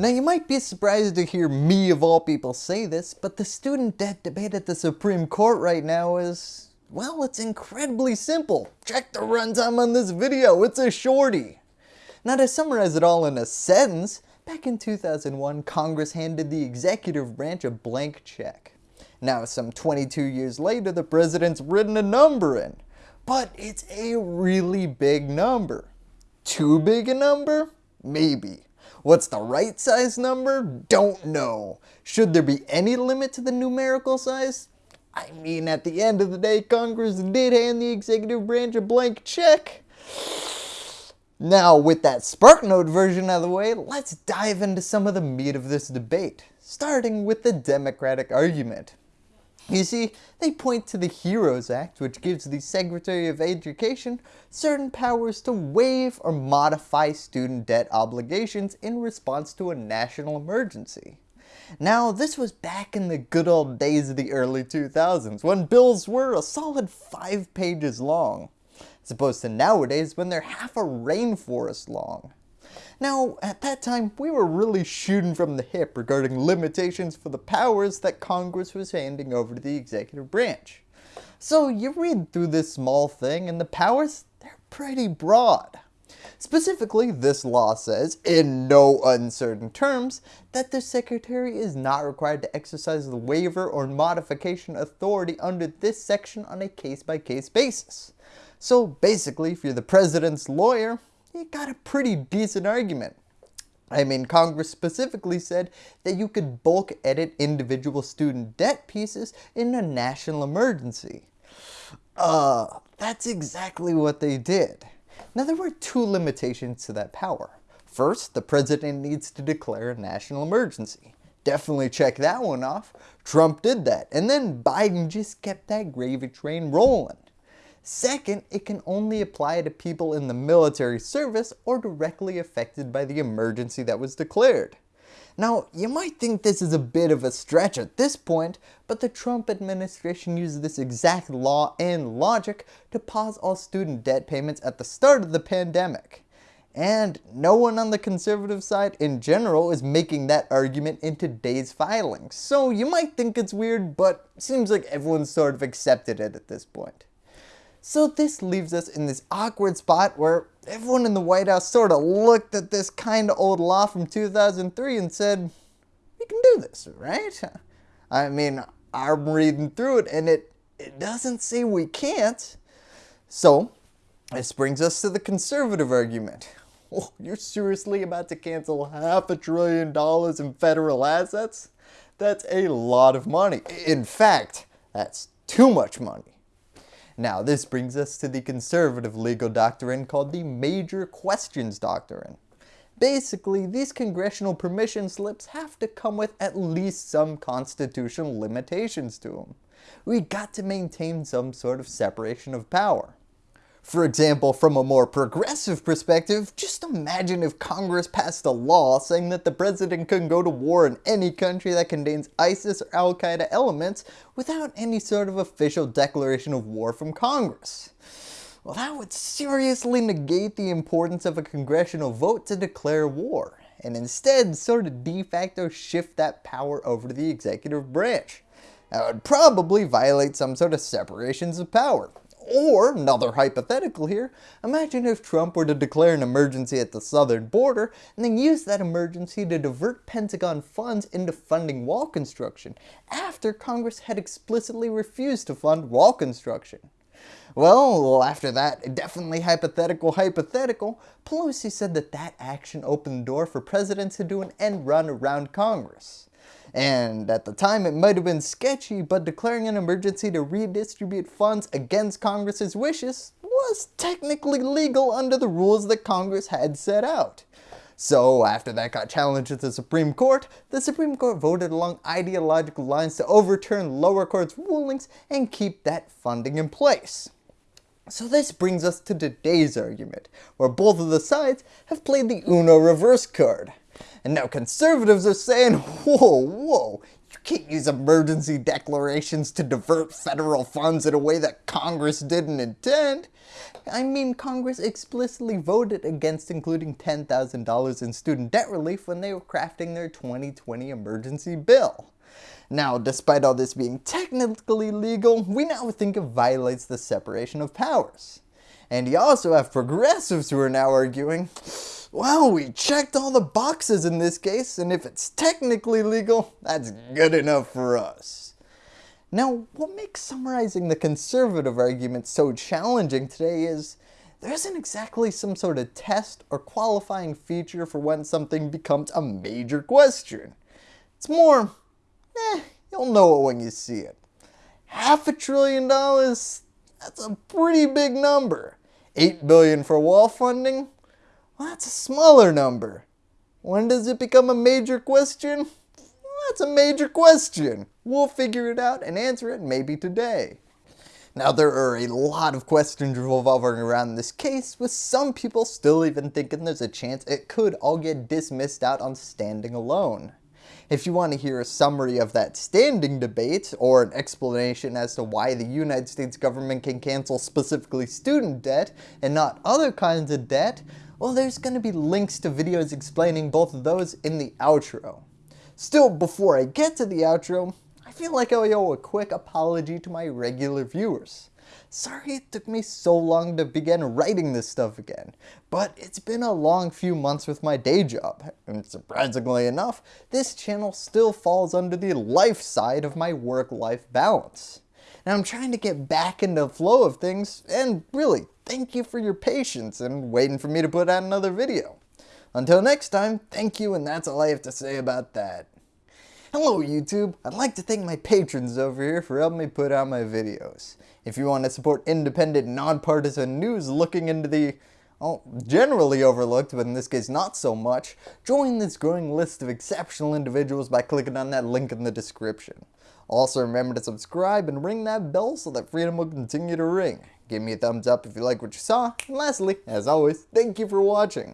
Now you might be surprised to hear me of all people say this, but the student debt debate at the Supreme Court right now is, well, it's incredibly simple. Check the runtime on this video, it's a shorty. Now to summarize it all in a sentence, back in 2001, Congress handed the executive branch a blank check. Now some 22 years later, the president's written a number in, but it's a really big number. Too big a number? Maybe. What's the right size number? Don't know. Should there be any limit to the numerical size? I mean, at the end of the day, Congress did hand the executive branch a blank check. Now, with that SparkNote version out of the way, let's dive into some of the meat of this debate, starting with the Democratic argument. You see, they point to the HEROES Act which gives the Secretary of Education certain powers to waive or modify student debt obligations in response to a national emergency. Now this was back in the good old days of the early 2000s when bills were a solid 5 pages long, as opposed to nowadays when they're half a rainforest long. Now, at that time, we were really shooting from the hip regarding limitations for the powers that Congress was handing over to the executive branch. So you read through this small thing and the powers, they're pretty broad. Specifically, this law says, in no uncertain terms, that the Secretary is not required to exercise the waiver or modification authority under this section on a case-by-case -case basis. So basically, if you're the President's lawyer, you got a pretty decent argument. I mean, Congress specifically said that you could bulk edit individual student debt pieces in a national emergency. Uh, that's exactly what they did. Now there were two limitations to that power. First, the president needs to declare a national emergency. Definitely check that one off. Trump did that, and then Biden just kept that gravy train rolling. Second, it can only apply to people in the military service or directly affected by the emergency that was declared. Now, you might think this is a bit of a stretch at this point, but the Trump administration used this exact law and logic to pause all student debt payments at the start of the pandemic. And no one on the conservative side in general is making that argument in today's filings. So you might think it's weird, but seems like everyone's sort of accepted it at this point. So this leaves us in this awkward spot where everyone in the White House sort of looked at this kind of old law from 2003 and said, we can do this, right? I mean, I'm reading through it and it, it doesn't say we can't. So this brings us to the conservative argument. Oh, you're seriously about to cancel half a trillion dollars in federal assets? That's a lot of money. In fact, that's too much money. Now this brings us to the conservative legal doctrine called the Major Questions Doctrine. Basically, these congressional permission slips have to come with at least some constitutional limitations to them. We got to maintain some sort of separation of power. For example, from a more progressive perspective, just imagine if Congress passed a law saying that the president can go to war in any country that contains ISIS or Al-Qaeda elements without any sort of official declaration of war from Congress. Well, that would seriously negate the importance of a congressional vote to declare war, and instead sort of de facto shift that power over to the executive branch. That would probably violate some sort of separations of power, or, another hypothetical here, imagine if Trump were to declare an emergency at the southern border and then use that emergency to divert Pentagon funds into funding wall construction after Congress had explicitly refused to fund wall construction. Well, after that definitely hypothetical hypothetical, Pelosi said that that action opened the door for presidents to do an end run around Congress. And at the time it might have been sketchy, but declaring an emergency to redistribute funds against Congress's wishes was technically legal under the rules that Congress had set out. So after that got challenged at the Supreme Court, the Supreme Court voted along ideological lines to overturn lower courts rulings and keep that funding in place. So this brings us to today's argument, where both of the sides have played the Uno reverse card. And now conservatives are saying, whoa, whoa, you can't use emergency declarations to divert federal funds in a way that Congress didn't intend. I mean, Congress explicitly voted against including $10,000 in student debt relief when they were crafting their 2020 emergency bill. Now, despite all this being technically legal, we now think it violates the separation of powers. And you also have progressives who are now arguing, well, we checked all the boxes in this case, and if it's technically legal, that's good enough for us. Now, what makes summarizing the conservative argument so challenging today is there isn't exactly some sort of test or qualifying feature for when something becomes a major question. It's more, eh, you'll know it when you see it. Half a trillion dollars, that's a pretty big number. 8 billion for wall funding, well, that's a smaller number. When does it become a major question? Well, that's a major question. We'll figure it out and answer it maybe today. Now there are a lot of questions revolving around this case, with some people still even thinking there's a chance it could all get dismissed out on standing alone. If you want to hear a summary of that standing debate, or an explanation as to why the United States government can cancel specifically student debt and not other kinds of debt, well there's going to be links to videos explaining both of those in the outro. Still, before I get to the outro, I feel like I owe a quick apology to my regular viewers. Sorry it took me so long to begin writing this stuff again, but it's been a long few months with my day job, and surprisingly enough, this channel still falls under the life side of my work-life balance. And I'm trying to get back into the flow of things, and really, thank you for your patience and waiting for me to put out another video. Until next time, thank you and that's all I have to say about that. Hello YouTube! I'd like to thank my patrons over here for helping me put out my videos. If you want to support independent, nonpartisan news looking into the, well, generally overlooked, but in this case not so much, join this growing list of exceptional individuals by clicking on that link in the description. Also remember to subscribe and ring that bell so that freedom will continue to ring. Give me a thumbs up if you like what you saw, and lastly, as always, thank you for watching.